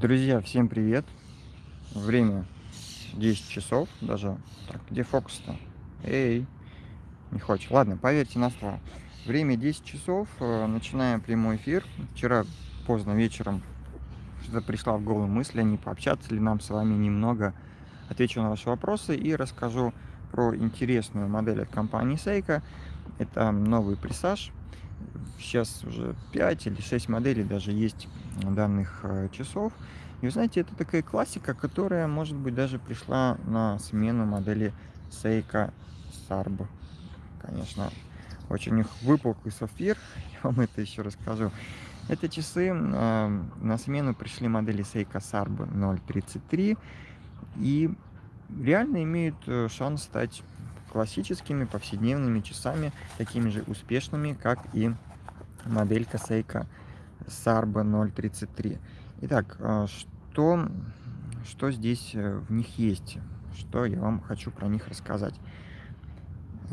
Друзья, всем привет! Время 10 часов даже. Так, где фокус-то? Эй, не хочешь. Ладно, поверьте на слово. Время 10 часов, э, начинаем прямой эфир. Вчера поздно вечером что-то пришла в голову мысль, а не пообщаться ли нам с вами немного. Отвечу на ваши вопросы и расскажу про интересную модель от компании Seiko. Это новый прессаж. Сейчас уже 5 или 6 моделей даже есть данных э, часов. И вы знаете, это такая классика, которая, может быть, даже пришла на смену модели Seiko Sarb. Конечно, очень у них выпуклый сапфир, я вам это еще расскажу. Это часы э, на смену пришли модели Seiko Sarb 033 и реально имеют э, шанс стать классическими повседневными часами, такими же успешными, как и моделька Seiko Sarba 033. Итак, а, что, что здесь э, в них есть? Что я вам хочу про них рассказать?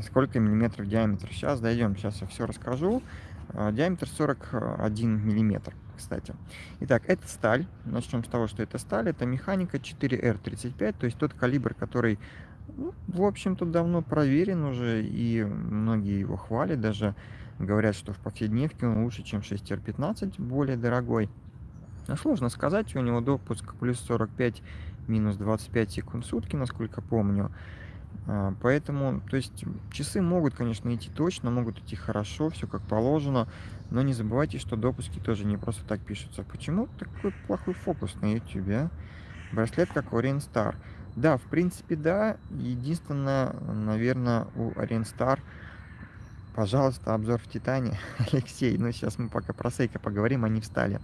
Сколько миллиметров диаметр? Сейчас дойдем, сейчас я все расскажу. А, диаметр 41 миллиметр, кстати. Итак, это сталь. Начнем с того, что это сталь. Это механика 4R35, то есть тот калибр, который, ну, в общем-то, давно проверен уже, и многие его хвалят даже Говорят, что в повседневке он лучше, чем 6R15, более дорогой. Но сложно сказать, у него допуск плюс 45, минус 25 секунд в сутки, насколько помню. А, поэтому, то есть, часы могут, конечно, идти точно, могут идти хорошо, все как положено, но не забывайте, что допуски тоже не просто так пишутся. Почему такой плохой фокус на YouTube, а? Браслет как у Star. Да, в принципе, да. Единственное, наверное, у Star – Пожалуйста, обзор в Титане. Алексей, ну сейчас мы пока про Сейка поговорим, они встали.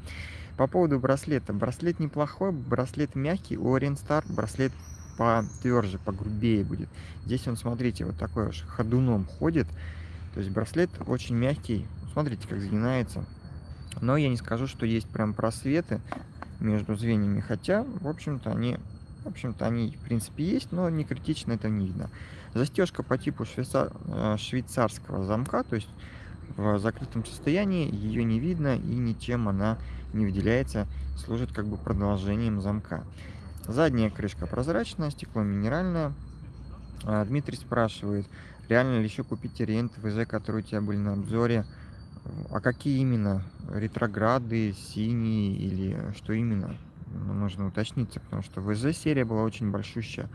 По поводу браслета. Браслет неплохой, браслет мягкий. У Star браслет потверже, погрубее будет. Здесь он, смотрите, вот такой уж ходуном ходит. То есть браслет очень мягкий. Смотрите, как загинается. Но я не скажу, что есть прям просветы между звеньями. Хотя, в общем-то, они, в общем-то, они в принципе есть, но не критично это не видно. Застежка по типу швейцар... Э, швейцарского замка, то есть в закрытом состоянии ее не видно и ничем она не выделяется, служит как бы продолжением замка. Задняя крышка прозрачная, стекло минеральное. А, Дмитрий спрашивает, реально ли еще купить ориент ВЗ, которые у тебя были на обзоре? А какие именно? Ретрограды, синие или что именно? Нужно уточниться, потому что ВЗ серия была очень большущая.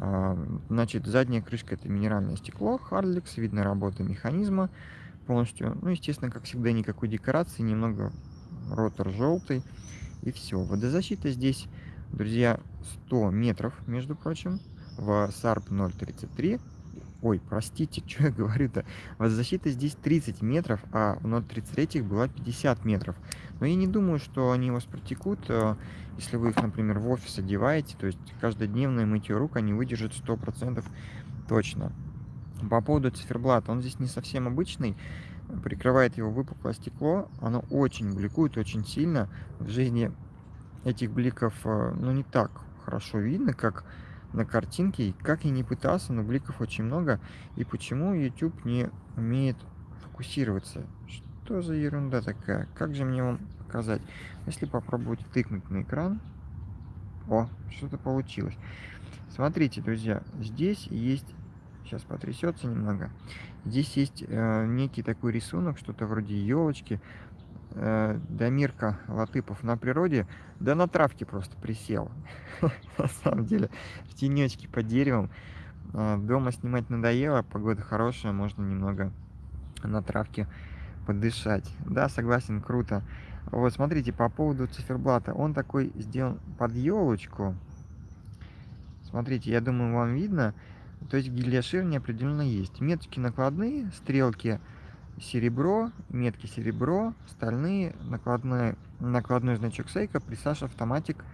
А, значит, задняя крышка это минеральное стекло, Hardlex, видно работа механизма полностью. Ну, естественно, как всегда, никакой декорации, немного ротор желтый и все. Водозащита здесь, друзья, 100 метров, между прочим, в SARP 033. Ой, простите, что я говорю-то? Водозащита здесь 30 метров, а в 033 была 50 метров. Но я не думаю, что они вас протекут, э, если вы их, например, в офис одеваете. То есть каждодневное мытье рук они выдержат 100% точно. По поводу циферблата, он здесь не совсем обычный. Прикрывает его выпуклое стекло. Оно очень бликует, очень сильно. В жизни этих бликов, э, ну, не так хорошо видно, как на картинке. И как я не пытался, но бликов очень много. И почему YouTube не умеет фокусироваться? Что за ерунда такая? Как же мне вам показать? Если попробовать тыкнуть на экран... О, что-то получилось. Смотрите, друзья, здесь есть... Сейчас потрясется немного. Здесь есть э, некий такой рисунок, что-то вроде елочки. Э, Дамирка Латыпов на природе, да на травке просто присел. На самом деле, в тенечке под деревом. Э, дома снимать надоело, погода хорошая, можно немного на травке подышать. Да, согласен, круто. Вот, смотрите, по поводу циферблата. Он такой сделан под елочку. Смотрите, я думаю, вам видно. То есть гильяширни определенно есть. Меточки накладные, стрелки серебро, метки серебро, стальные, накладной, накладной значок Сейка, присаж автоматик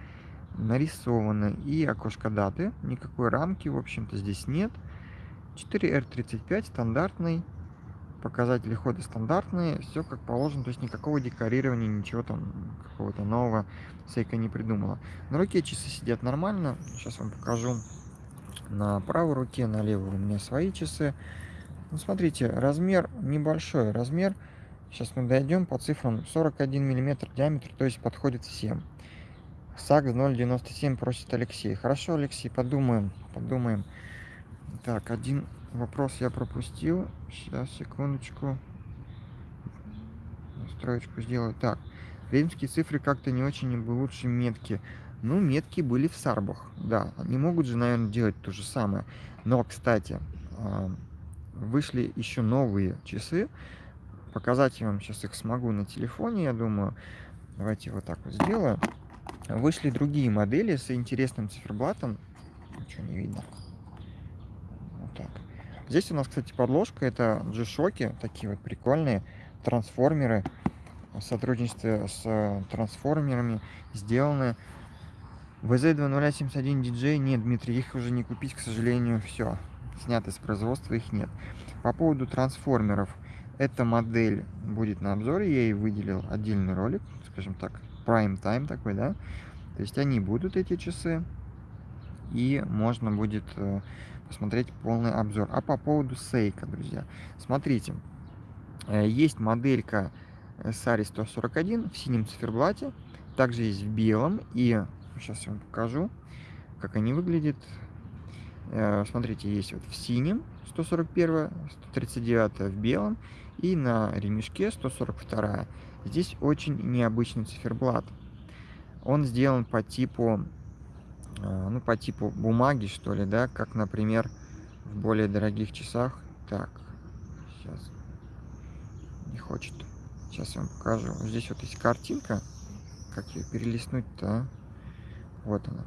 нарисованы. И окошко даты. Никакой рамки, в общем-то, здесь нет. 4R35 стандартный показатели хода стандартные, все как положено, то есть никакого декорирования, ничего там какого-то нового Сейка не придумала. На руке часы сидят нормально, сейчас вам покажу на правой руке, на левой у меня свои часы. Ну, смотрите, размер небольшой, размер, сейчас мы дойдем по цифрам, 41 миллиметр диаметр, то есть подходит всем. САКС 097 просит Алексей. Хорошо, Алексей, подумаем, подумаем. Так, один вопрос я пропустил. Сейчас, секундочку. Строечку сделаю. Так, римские цифры как-то не очень лучше метки. Ну, метки были в сарбах, да. Они могут же, наверное, делать то же самое. Но, кстати, вышли еще новые часы. Показать я вам сейчас их смогу на телефоне, я думаю. Давайте вот так вот сделаю. Вышли другие модели с интересным циферблатом. Ничего не видно. Вот так. Здесь у нас, кстати, подложка. Это G-Shock, такие вот прикольные трансформеры. В сотрудничестве с трансформерами сделаны. VZ2071DJ нет, Дмитрий, их уже не купить, к сожалению, все. Сняты с производства, их нет. По поводу трансформеров. Эта модель будет на обзоре, я ей выделил отдельный ролик, скажем так, prime time такой, да. То есть они будут, эти часы, и можно будет э, посмотреть полный обзор. А по поводу Seiko, друзья, смотрите, э, есть моделька Sari 141 в синем циферблате, также есть в белом, и сейчас я вам покажу, как они выглядят. Э, смотрите, есть вот в синем 141, 139 в белом и на ремешке 142. Здесь очень необычный циферблат. Он сделан по типу, э, ну, по типу бумаги, что ли, да, как, например, в более дорогих часах. Так, сейчас не хочет. Сейчас я вам покажу. Здесь вот есть картинка. Как ее перелистнуть-то, а? Вот она.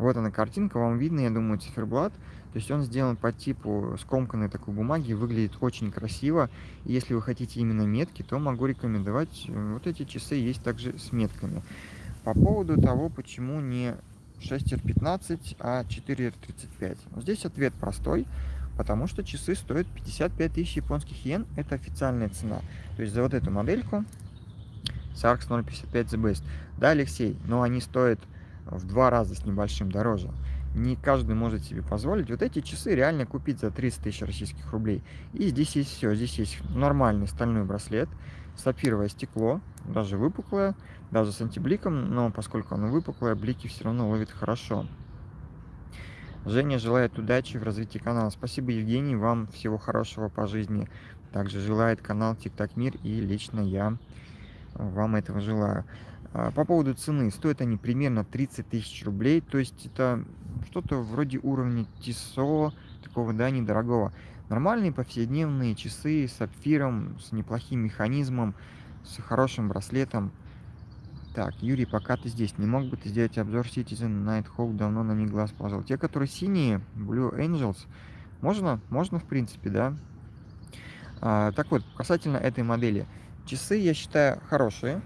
Вот она картинка, вам видно, я думаю, циферблат. То есть он сделан по типу скомканной такой бумаги, выглядит очень красиво. И если вы хотите именно метки, то могу рекомендовать. Э, вот эти часы есть также с метками. По поводу того, почему не 6R15, а 4R35. Здесь ответ простой, потому что часы стоят 55 тысяч японских йен. Это официальная цена. То есть за вот эту модельку SARX 055 The Best. Да, Алексей, но они стоят в два раза с небольшим дороже. Не каждый может себе позволить. Вот эти часы реально купить за 30 тысяч российских рублей. И здесь есть все. Здесь есть нормальный стальной браслет, сапфировое стекло, даже выпуклое, даже с антибликом, но поскольку оно выпуклое, блики все равно ловит хорошо. Женя желает удачи в развитии канала. Спасибо, Евгений, вам всего хорошего по жизни. Также желает канал ТикТак Мир, и лично я вам этого желаю. А, по поводу цены, стоят они примерно 30 тысяч рублей, то есть это что-то вроде уровня ТИСО, такого, да, недорогого. Нормальные повседневные часы с сапфиром, с неплохим механизмом, с хорошим браслетом. Так, Юрий, пока ты здесь, не мог бы ты сделать обзор Citizen Nighthawk, давно на них глаз положил. Те, которые синие, Blue Angels, можно? Можно, в принципе, да. А, так вот, касательно этой модели. Часы, я считаю, хорошие.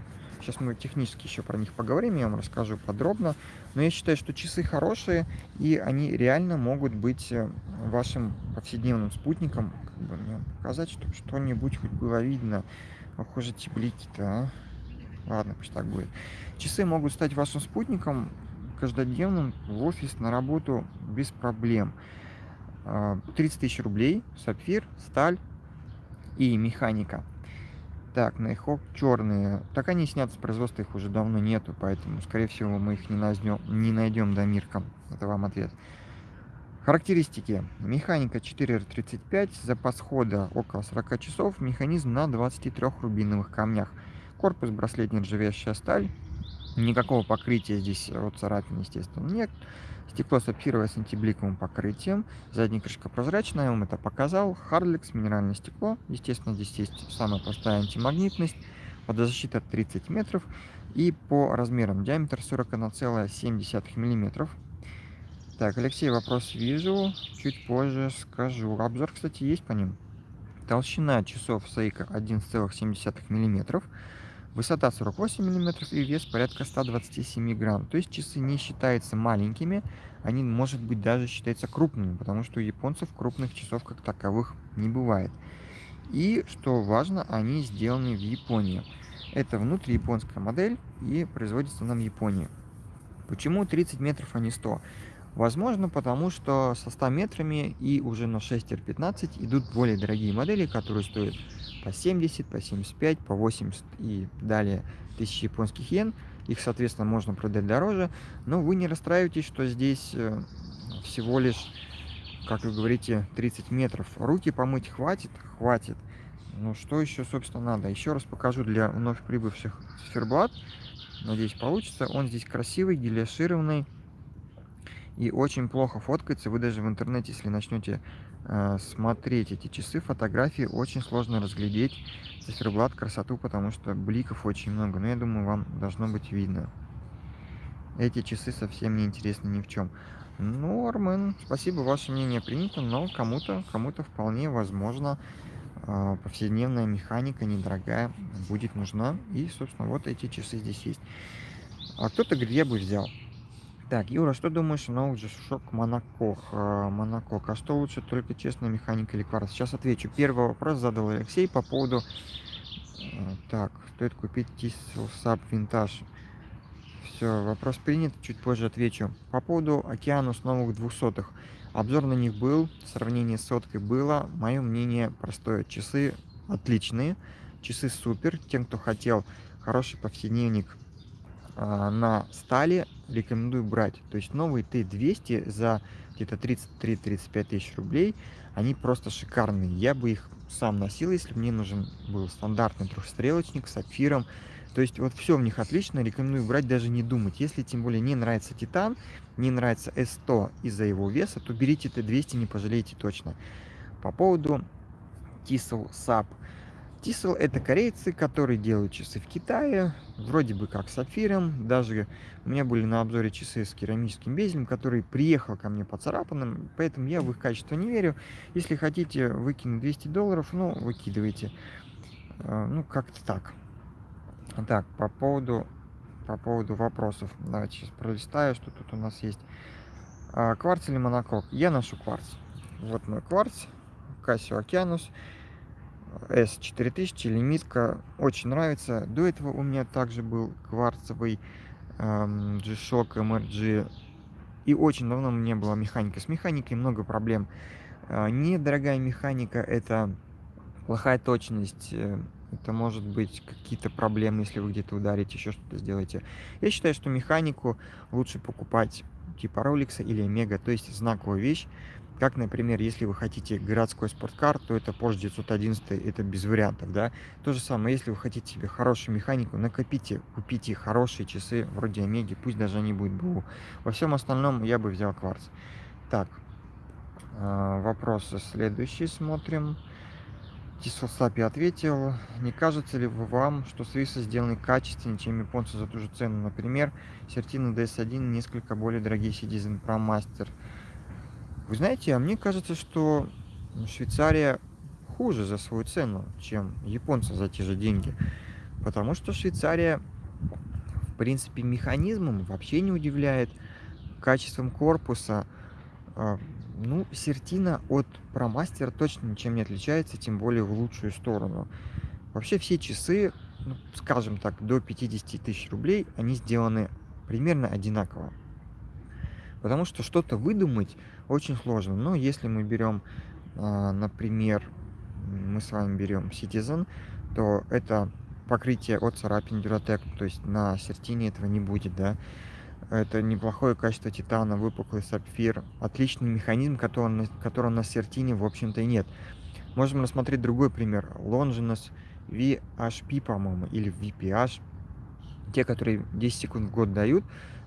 Сейчас мы технически еще про них поговорим, я вам расскажу подробно. Но я считаю, что часы хорошие, и они реально могут быть э, вашим повседневным спутником. Как бы мне показать, чтобы что-нибудь хоть было видно. Похоже, эти блики-то, а? Ладно, пусть так будет. Часы могут стать вашим спутником каждодневным в офис, на работу без проблем. 30 а, тысяч рублей, сапфир, сталь и механика. Так, Найхок черные. Так они снят с производства, их уже давно нету, поэтому, скорее всего, мы их не найдем, не найдем до Мирка. Это вам ответ. Характеристики. Механика 4R35, запас хода около 40 часов, механизм на 23 рубиновых камнях. Корпус браслет нержавеющая сталь. Никакого покрытия здесь от царапин, естественно, нет. Стекло сапфировое с антибликовым покрытием. Задняя крышка прозрачная, я вам это показал. Хардлекс, минеральное стекло. Естественно, здесь есть самая простая антимагнитность. Водозащита 30 метров. И по размерам диаметр 41,7 миллиметров. Так, Алексей, вопрос вижу. Чуть позже скажу. Обзор, кстати, есть по ним. Толщина часов Seiko 1,7 миллиметров. Высота 48 мм и вес порядка 127 грамм. То есть часы не считаются маленькими, они, может быть, даже считаются крупными, потому что у японцев крупных часов как таковых не бывает. И, что важно, они сделаны в Японии. Это внутрияпонская модель и производится она в Японии. Почему 30 метров, а не 100? Возможно, потому что со 100 метрами и уже на 6R15 идут более дорогие модели, которые стоят по 70, по 75, по 80 и далее тысяч японских йен. их, соответственно, можно продать дороже, но вы не расстраивайтесь, что здесь э, всего лишь, как вы говорите, 30 метров. Руки помыть хватит? Хватит. Ну, что еще, собственно, надо? Еще раз покажу для вновь прибывших циферблат. Надеюсь, получится. Он здесь красивый, гелиошированный и очень плохо фоткается. Вы даже в интернете, если начнете э, смотреть эти часы, фотографии, очень сложно разглядеть циферблат красоту, потому что бликов очень много. Но я думаю, вам должно быть видно. Эти часы совсем не интересны ни в чем. Нормен, спасибо, ваше мнение принято, но кому-то кому-то вполне возможно э, повседневная механика недорогая будет нужна. И, собственно, вот эти часы здесь есть. А кто-то где бы взял? Так, Юра, что думаешь о новых G-Shock Монокох? Монокок. А что лучше, только честная механика или кварц? Сейчас отвечу. Первый вопрос задал Алексей по поводу... Э, так, стоит купить Tissel Sub Vintage. Все, вопрос принят, чуть позже отвечу. По поводу Океанус новых двухсотых. Обзор на них был, сравнение с соткой было. Мое мнение простое. Часы отличные, часы супер. Тем, кто хотел хороший повседневник а, на стали рекомендую брать. То есть новые Т200 за где-то 33-35 тысяч рублей, они просто шикарные. Я бы их сам носил, если мне нужен был стандартный трехстрелочник с сапфиром. То есть вот все в них отлично, рекомендую брать, даже не думать. Если тем более не нравится Титан, не нравится S100 из-за его веса, то берите Т200, не пожалеете точно. По поводу Tissel SAP. Тисел это корейцы, которые делают часы в Китае, вроде бы как с сапфиром. Даже у меня были на обзоре часы с керамическим безелем, который приехал ко мне поцарапанным, поэтому я в их качество не верю. Если хотите выкинуть 200 долларов, ну, выкидывайте. А, ну, как-то так. Так, по поводу, по поводу вопросов. Давайте сейчас пролистаю, что тут у нас есть. А, кварц или монокок? Я ношу кварц. Вот мой кварц, Casio Okeanos. S4000, лимитка, очень нравится. До этого у меня также был кварцевый эм, G-Shock MRG. И очень давно у меня была механика. С механикой много проблем. Э, недорогая механика – это плохая точность, э, это может быть какие-то проблемы, если вы где-то ударите, еще что-то сделаете. Я считаю, что механику лучше покупать типа Rolex или Омега, то есть знаковую вещь, как, например, если вы хотите городской спорткар, то это Porsche 911, это без вариантов, да. То же самое, если вы хотите себе хорошую механику, накопите, купите хорошие часы вроде Омеги, пусть даже они будут БУ. Во всем остальном я бы взял кварц. Так, а, вопросы следующие смотрим. Тисосапи ответил, не кажется ли вам, что свисы сделаны качественнее, чем японцы за ту же цену? Например, Сертина DS1 несколько более дорогие Citizen Pro Master – вы знаете, а мне кажется, что Швейцария хуже за свою цену, чем японцы за те же деньги. Потому что Швейцария, в принципе, механизмом вообще не удивляет, качеством корпуса. А, ну, Сертина от Промастера точно ничем не отличается, тем более в лучшую сторону. Вообще все часы, ну, скажем так, до 50 тысяч рублей, они сделаны примерно одинаково. Потому что что-то выдумать очень сложно. Но если мы берем, а, например, мы с вами берем Citizen, то это покрытие от царапин Duratec, то есть на сертине этого не будет, да. Это неплохое качество титана, выпуклый сапфир, отличный механизм, который, которого на сертине, в общем-то, и нет. Можем рассмотреть другой пример. Longinus VHP, по-моему, или VPH. Те, которые 10 секунд в год дают,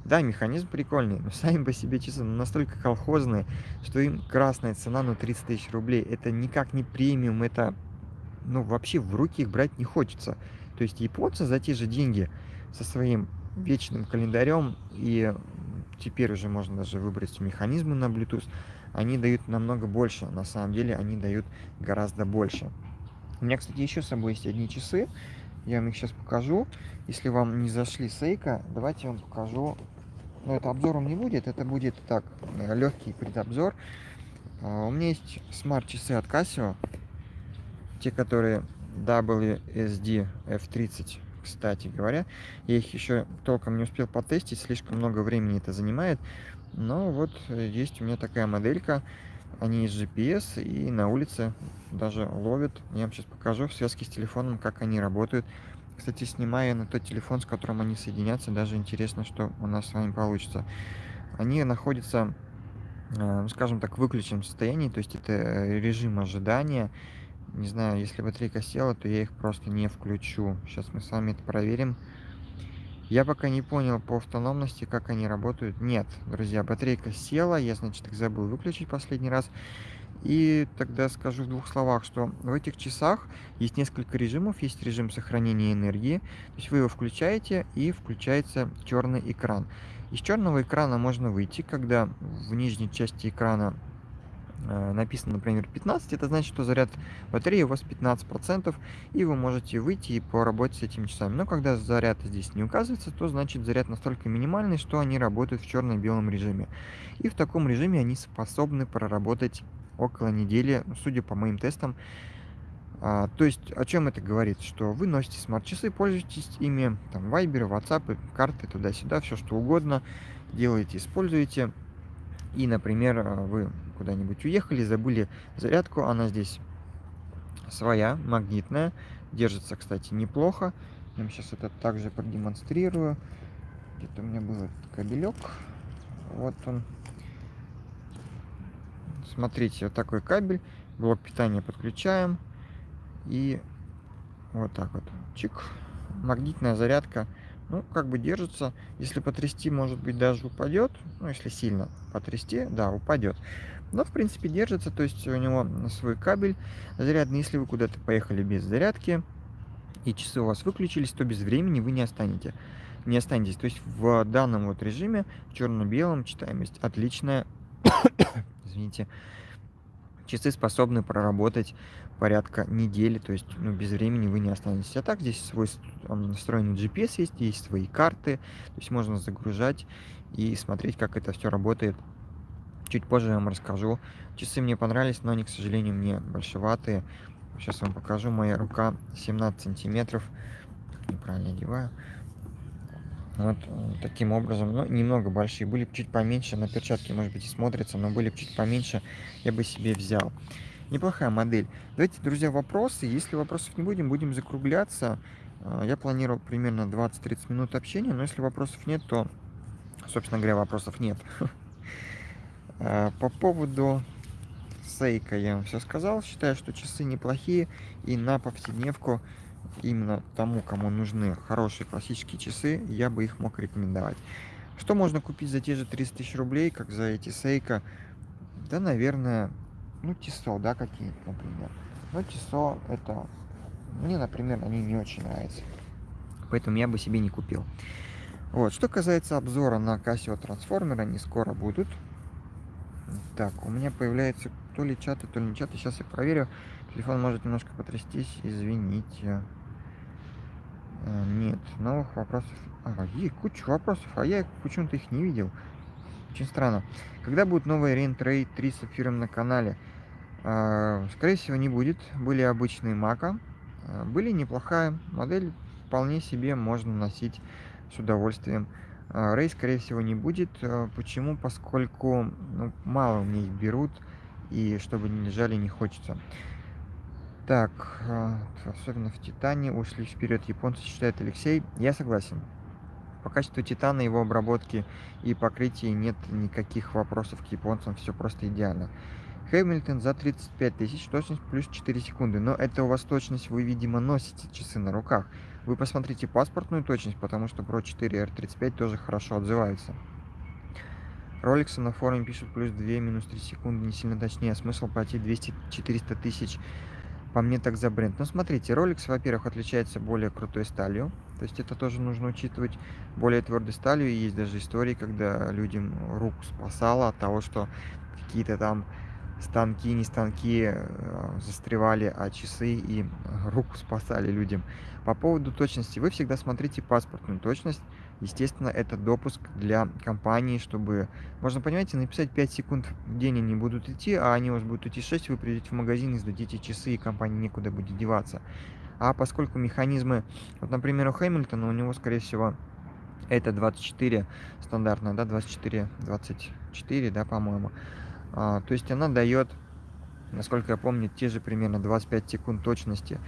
да, механизм прикольный, но сами по себе часы настолько колхозные, что им красная цена, ну, 30 тысяч рублей. Это никак не премиум, это, ну, вообще в руки их брать не хочется. То есть японцы за те же деньги со своим вечным календарем и теперь уже можно даже выбрать механизмы на Bluetooth, они дают намного больше. На самом деле они дают гораздо больше. У меня, кстати, еще с собой есть одни часы. Я вам их сейчас покажу. Если вам не зашли Сейка, давайте я вам покажу но это обзором не будет, это будет так, э, легкий предобзор. А, у меня есть смарт-часы от Casio, те, которые WSD F30, кстати говоря. Я их еще толком не успел потестить, слишком много времени это занимает. Но вот э, есть у меня такая моделька, они из GPS и на улице даже ловят. Я вам сейчас покажу в связке с телефоном, как они работают. Кстати, снимаю на тот телефон, с которым они соединятся. Даже интересно, что у нас с вами получится. Они находятся, э, скажем так, в выключенном состоянии, то есть это э, режим ожидания. Не знаю, если батарейка села, то я их просто не включу. Сейчас мы с вами это проверим. Я пока не понял по автономности, как они работают. Нет, друзья, батарейка села, я, значит, их забыл выключить последний раз. И тогда скажу в двух словах, что в этих часах есть несколько режимов. Есть режим сохранения энергии, то есть вы его включаете и включается черный экран. Из черного экрана можно выйти, когда в нижней части экрана э, написано, например, 15, это значит, что заряд батареи у вас 15%, и вы можете выйти и поработать с этими часами. Но когда заряд здесь не указывается, то значит заряд настолько минимальный, что они работают в черно-белом режиме. И в таком режиме они способны проработать около недели, ну, судя по моим тестам. А, то есть, о чем это говорит? Что вы носите смарт-часы, пользуетесь ими, там, вайберы, ватсапы, карты, туда-сюда, все что угодно, делаете, используете. И, например, а, вы куда-нибудь уехали, забыли зарядку, она здесь своя, магнитная, держится, кстати, неплохо. Я вам сейчас это также продемонстрирую. Где-то у меня был этот кабелек. Вот он. Смотрите, вот такой кабель, блок питания подключаем. И вот так вот, чик, магнитная зарядка, ну, как бы держится. Если потрясти, может быть, даже упадет. Ну, если сильно потрясти, да, упадет. Но, в принципе, держится, то есть у него свой кабель зарядный. Если вы куда-то поехали без зарядки, и часы у вас выключились, то без времени вы не останете. Не останетесь. То есть в данном вот режиме, черно-белом, читаемость отличная. Извините часы способны проработать порядка недели, то есть ну, без времени вы не останетесь. А так здесь свой настроенный GPS есть, есть свои карты, то есть можно загружать и смотреть, как это все работает. Чуть позже я вам расскажу. Часы мне понравились, но они, к сожалению, мне большеватые. Сейчас вам покажу. Моя рука 17 сантиметров. Неправильно одеваю. Вот э, таким образом, ну, немного большие, были бы чуть поменьше, на перчатке, может быть, и смотрится, но были бы чуть поменьше, я бы себе взял. Неплохая модель. Давайте, друзья, вопросы. Если вопросов не будем, будем закругляться. Э, я планировал примерно 20-30 минут общения, но если вопросов нет, то, собственно говоря, вопросов нет. Э, по поводу Сейка я вам все сказал. Считаю, что часы неплохие и на повседневку именно тому, кому нужны хорошие классические часы, я бы их мог рекомендовать. Что можно купить за те же 30 тысяч рублей, как за эти Сейка? Да, наверное, ну, Тисо, да, какие-то, например. Но Тисо это... Мне, например, они не очень нравятся. Поэтому я бы себе не купил. Вот, что касается обзора на Casio трансформер, они скоро будут. Так, у меня появляется то ли чаты, то ли не чаты. Сейчас я проверю. Телефон может немножко потрястись, извините. А, нет, новых вопросов. А, есть куча вопросов, а я почему-то их не видел. Очень странно. Когда будет новый Ray 3 с сапфиром на канале? А, скорее всего, не будет. Были обычные Мака. А, были неплохая модель. Вполне себе можно носить с удовольствием. Рей, скорее всего, не будет. Почему? Поскольку ну, мало мне их берут. И чтобы не лежали, не хочется. Так, а, особенно в Титане ушли вперед японцы, считает Алексей. Я согласен. По качеству Титана, его обработки и покрытия нет никаких вопросов к японцам, все просто идеально. Хэмилтон за 35 тысяч, точность плюс 4 секунды. Но это у вас точность, вы, видимо, носите часы на руках. Вы посмотрите паспортную точность, потому что Pro 4 R35 тоже хорошо отзывается. Роликсы на форуме пишут плюс 2, минус 3 секунды, не сильно точнее. Смысл платить 200-400 тысяч по мне так за бренд. Но смотрите, Rolex, во-первых, отличается более крутой сталью. То есть это тоже нужно учитывать. Более твердой сталью. И есть даже истории, когда людям руку спасало от того, что какие-то там станки, не станки э, застревали, а часы и руку спасали людям. По поводу точности, вы всегда смотрите паспортную точность. Естественно, это допуск для компании, чтобы, можно, понимаете, написать 5 секунд в день они будут идти, а они у вас будут идти 6, вы придете в магазин и сдадите часы, и компания некуда будет деваться. А поскольку механизмы, вот, например, у Хэмилтона, у него, скорее всего, это 24 стандартная, да, 24, 24, да, по-моему. А, то есть она дает, насколько я помню, те же примерно 25 секунд точности.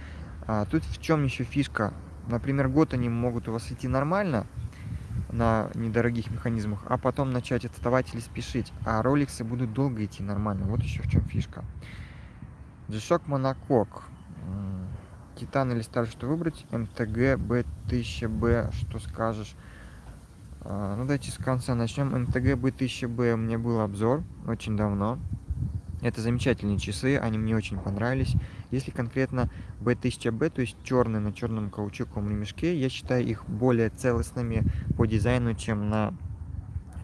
А, тут в чем еще фишка? Например, год они могут у вас идти нормально на недорогих механизмах, а потом начать отставать или спешить. А роликсы будут долго идти нормально. Вот еще в чем фишка. G-Shock Monokok. Титан или Сталь, что выбрать? МТГ B1000B, что скажешь? А, ну, давайте с конца начнем. МТГ B1000B у меня был обзор очень давно. Это замечательные часы, они мне очень понравились. Если конкретно B1000B, то есть черный на черном каучуковом ремешке, я считаю их более целостными по дизайну, чем на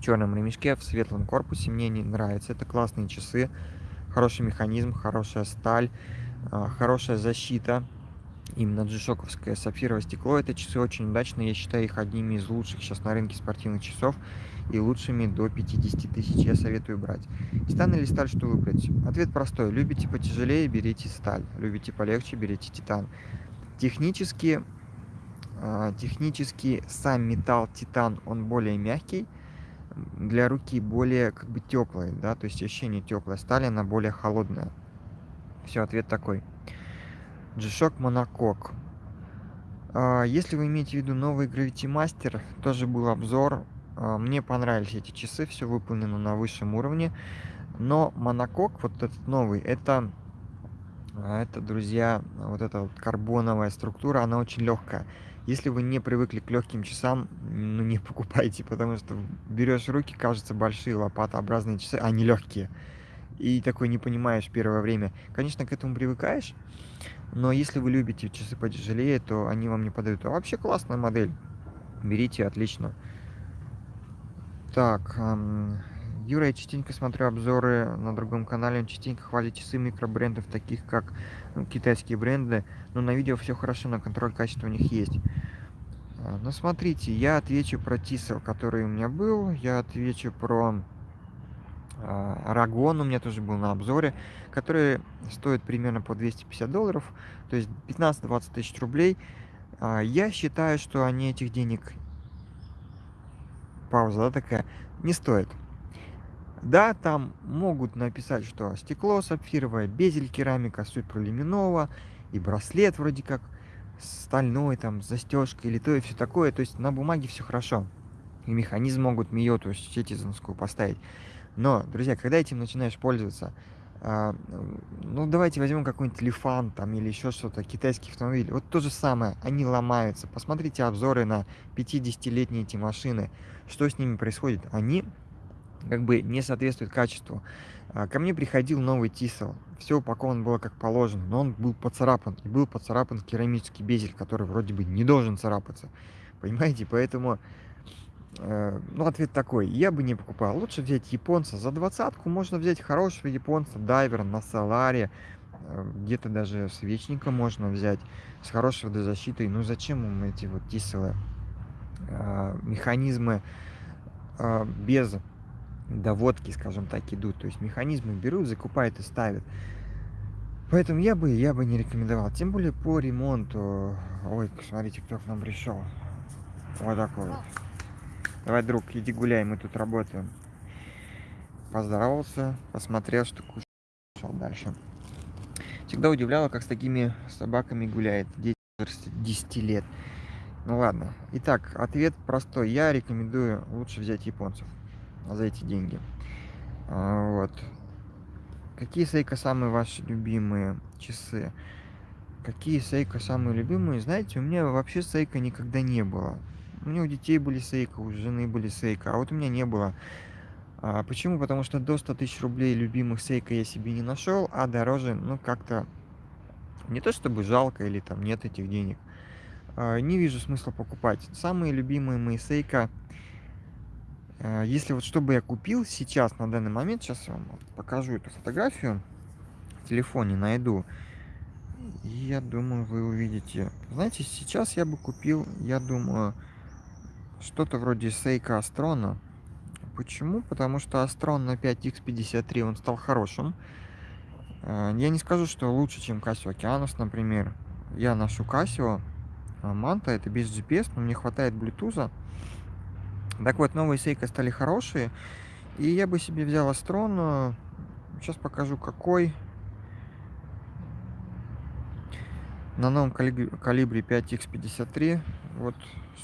черном ремешке в светлом корпусе. Мне не нравится. Это классные часы, хороший механизм, хорошая сталь, а, хорошая защита именно джишоковское сапфировое стекло. Это часы очень удачные, я считаю их одними из лучших сейчас на рынке спортивных часов и лучшими до 50 тысяч я советую брать. Титан или сталь, что выбрать? Ответ простой. Любите потяжелее, берите сталь. Любите полегче, берите титан. Технически, а, технически сам металл титан, он более мягкий, для руки более как бы теплый, да, то есть ощущение теплой стали, она более холодная. Все, ответ такой. G-Shock Monokok. А, если вы имеете в виду новый Gravity Master, тоже был обзор. А, мне понравились эти часы, все выполнено на высшем уровне. Но Monokok, вот этот новый, это, а, это, друзья, вот эта вот карбоновая структура, она очень легкая. Если вы не привыкли к легким часам, ну не покупайте, потому что берешь руки, кажется, большие лопатообразные часы, они легкие. И такой не понимаешь первое время. Конечно, к этому привыкаешь, но если вы любите часы потяжелее, то они вам не подают. А вообще классная модель. Берите, отлично. Так, Юра, я частенько смотрю обзоры на другом канале, он частенько хвалит часы микробрендов, таких как ну, китайские бренды, но на видео все хорошо, на контроль качества у них есть. А, ну, смотрите, я отвечу про Тисел, который у меня был, я отвечу про Рагон у меня тоже был на обзоре, который стоит примерно по 250 долларов, то есть 15-20 тысяч рублей. А, я считаю, что они этих денег, пауза да, такая, не стоят. Да, там могут написать, что стекло сапфировое, безель керамика, суть пролюминового, и браслет вроде как стальной, там, с застежкой или то и все такое. То есть на бумаге все хорошо. И механизм могут Мио, то есть сетизонскую поставить. Но, друзья, когда этим начинаешь пользоваться, ну, давайте возьмем какой-нибудь Лифан там или еще что-то, китайский автомобиль. Вот то же самое, они ломаются. Посмотрите обзоры на 50-летние эти машины. Что с ними происходит? Они как бы не соответствуют качеству. А, ко мне приходил новый Тисел. Все упаковано было как положено, но он был поцарапан. И был поцарапан керамический безель, который вроде бы не должен царапаться. Понимаете? Поэтому ну, ответ такой, я бы не покупал. Лучше взять японца. За двадцатку можно взять хорошего японца, дайвер на Соларе. Э, где-то даже свечника можно взять с хорошей водозащитой. Ну, зачем им эти вот тиселы? Э, механизмы без доводки, скажем так, идут. То есть механизмы берут, закупают и ставят. Поэтому я бы, я бы не рекомендовал. Тем более по ремонту. Ой, смотрите, кто к нам пришел. Вот такой вот. Давай, друг, иди гуляй, мы тут работаем. Поздоровался, посмотрел, что кушал дальше. Всегда удивляло, как с такими собаками гуляет дети 10 лет. Ну ладно. Итак, ответ простой. Я рекомендую лучше взять японцев за эти деньги. А, вот. Какие Сейка самые ваши любимые часы? Какие Сейка самые любимые? Знаете, у меня вообще Сейка никогда не было. У меня у детей были сейка, у жены были сейка, а вот у меня не было. А, почему? Потому что до 100 тысяч рублей любимых сейка я себе не нашел, а дороже, ну, как-то не то чтобы жалко или там нет этих денег. А, не вижу смысла покупать. Самые любимые мои сейка, а, если вот чтобы я купил сейчас, на данный момент, сейчас я вам покажу эту фотографию, в телефоне найду, я думаю, вы увидите. Знаете, сейчас я бы купил, я думаю, что-то вроде Сейка Астрона. Почему? Потому что Астрон на 5X53 он стал хорошим. Э, я не скажу, что лучше, чем Casio Okeanos, например. Я ношу Casio Manta, это без GPS, но мне хватает Bluetooth. Так вот, новые Сейка стали хорошие. И я бы себе взял Астрон. Сейчас покажу, какой. На новом калибре 5X53, вот,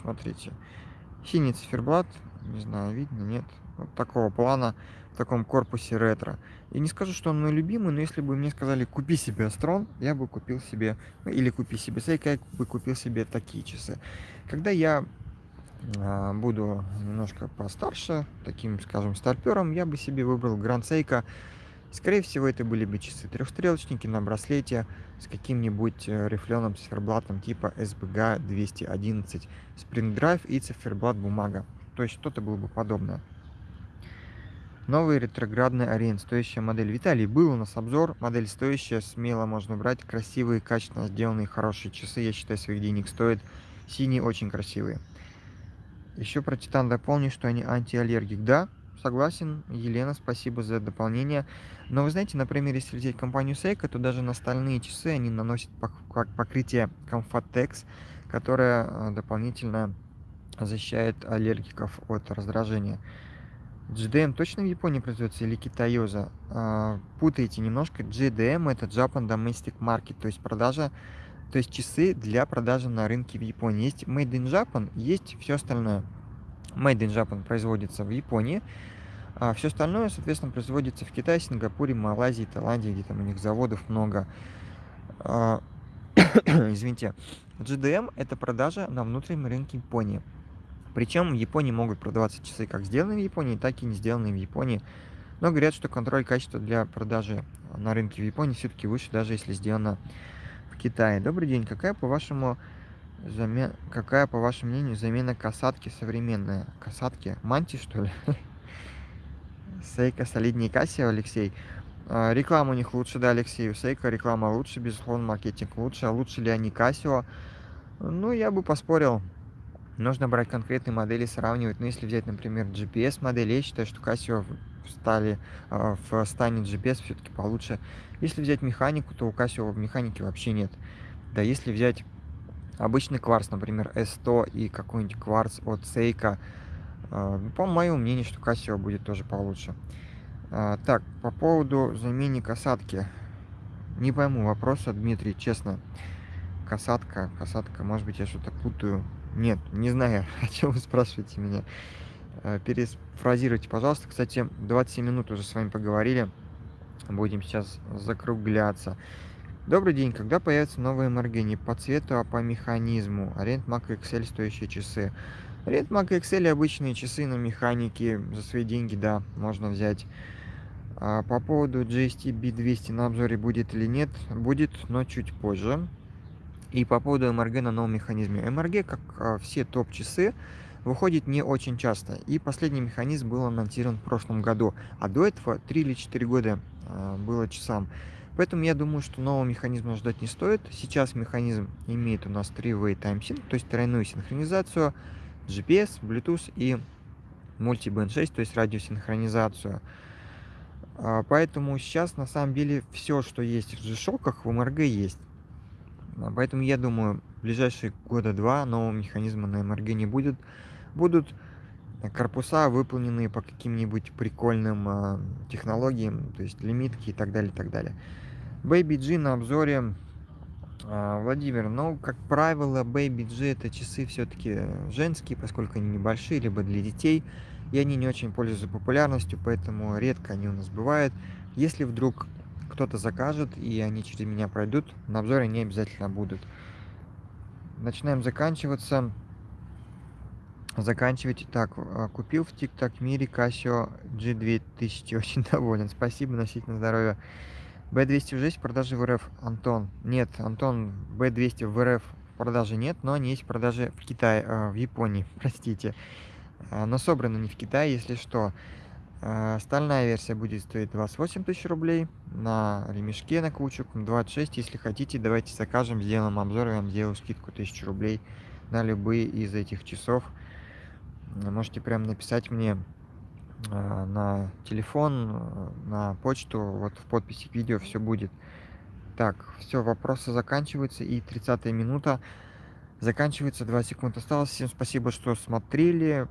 смотрите, синий циферблат, не знаю, видно, нет, вот такого плана, в таком корпусе ретро. И не скажу, что он мой любимый, но если бы мне сказали, купи себе Астрон, я бы купил себе, ну, или купи себе Сейка, я бы купил себе такие часы. Когда я а, буду немножко постарше, таким, скажем, старпером, я бы себе выбрал Гранд Сейка. Скорее всего, это были бы часы трехстрелочники на браслете с каким-нибудь э, рифленым циферблатом типа SBG 211, Spring Drive и циферблат бумага. То есть что-то было бы подобное. Новый ретроградный Ориент, стоящая модель. Виталий, был у нас обзор, модель стоящая, смело можно брать, красивые, качественно сделанные, хорошие часы, я считаю, своих денег стоит. Синие очень красивые. Еще про Титан дополню, что они антиаллергик. Да, согласен, Елена, спасибо за дополнение. Но вы знаете, например, если взять компанию Seiko, то даже на стальные часы они наносят покрытие Comfortex, которое э, дополнительно защищает аллергиков от раздражения. GDM точно в Японии производится или Китайоза? А, путаете немножко. GDM это Japan Domestic Market, то есть продажа, то есть часы для продажи на рынке в Японии. Есть Made in Japan, есть все остальное. Made in Japan производится в Японии, а все остальное, соответственно, производится в Китае, Сингапуре, Малайзии, Таиланде, где там у них заводов много. А, извините. GDM это продажа на внутреннем рынке Японии. Причем в Японии могут продаваться часы как сделанные в Японии, так и не сделанные в Японии. Но говорят, что контроль качества для продажи на рынке в Японии все-таки выше, даже если сделано в Китае. Добрый день. Какая, по вашему, замен... Какая, по вашему мнению, замена касатки современная? Касатки? Манти, что ли? Сейка солиднее Кассио, Алексей. А, реклама у них лучше, да, Алексей. У Сейка реклама лучше, безусловно, маркетинг лучше. А лучше ли они Кассио? Ну, я бы поспорил. Нужно брать конкретные модели, сравнивать. Ну, если взять, например, GPS-модель, я считаю, что Casio стали, а, в стане GPS все-таки получше. Если взять механику, то у Casio в механике вообще нет. Да, если взять обычный кварц, например, S100 и какой-нибудь кварц от Seiko, по моему мнению, что Casio будет тоже получше. А, так, по поводу замены касатки. Не пойму вопроса, Дмитрий, честно. Касатка, касатка, может быть, я что-то путаю. Нет, не знаю, о чем вы спрашиваете меня. Э, перефразируйте, пожалуйста. Кстати, 27 минут уже с вами поговорили. Будем сейчас закругляться. Добрый день. Когда появятся новые МРГ? Не по цвету, а по механизму. Аренд Mac Excel стоящие часы. Аренд Mac Excel обычные часы на механике. За свои деньги, да, можно взять. А по поводу GST B200 на обзоре будет или нет? Будет, но чуть позже. И по поводу МРГ на новом механизме. МРГ, как а, все топ-часы, выходит не очень часто. И последний механизм был анонсирован в прошлом году. А до этого 3 или 4 года а, было часам. Поэтому я думаю, что нового механизма ждать не стоит. Сейчас механизм имеет у нас 3-way time sync, то есть тройную синхронизацию, GPS, Bluetooth и multi-band 6, то есть радиосинхронизацию. А, поэтому сейчас на самом деле все, что есть в G-Shock, в МРГ есть. Поэтому я думаю, в ближайшие года два нового механизма на МРГ не будет. Будут корпуса, выполненные по каким-нибудь прикольным э, технологиям, то есть лимитки и так далее, и так далее. Baby G на обзоре. Э, Владимир, ну, как правило, Baby G это часы все-таки женские, поскольку они небольшие, либо для детей, и они не очень пользуются популярностью, поэтому редко они у нас бывают. Если вдруг кто-то закажет, и они через меня пройдут, на обзоре не обязательно будут. Начинаем заканчиваться. Заканчивать. Так, а, купил в TikTok мире Casio G2000. Очень доволен. Спасибо, носить на здоровье. B200 уже есть в продаже в РФ, Антон? Нет, Антон, B200 в РФ в продаже нет, но они есть в продаже в Китае, э, в Японии, простите. А, но собраны не в Китае, если что. Э, стальная версия будет стоить 28 тысяч рублей, на ремешке на кучу 26. Если хотите, давайте закажем, сделаем обзор, я вам сделаю скидку 1000 рублей на любые из этих часов. Можете прям написать мне э, на телефон, э, на почту, вот в подписи к видео все будет. Так, все, вопросы заканчиваются, и 30 минута заканчивается, 2 секунды осталось. Всем спасибо, что смотрели.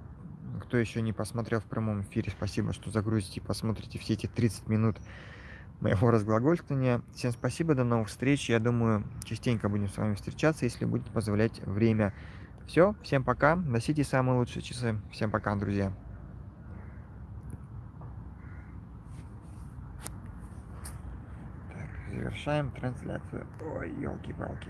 Кто еще не посмотрел в прямом эфире, спасибо, что загрузите и посмотрите все эти 30 минут моего разглагольствования. Всем спасибо, до новых встреч. Я думаю, частенько будем с вами встречаться, если будет позволять время. Все, всем пока, носите самые лучшие часы. Всем пока, друзья. Так, завершаем трансляцию. Ой, елки-палки.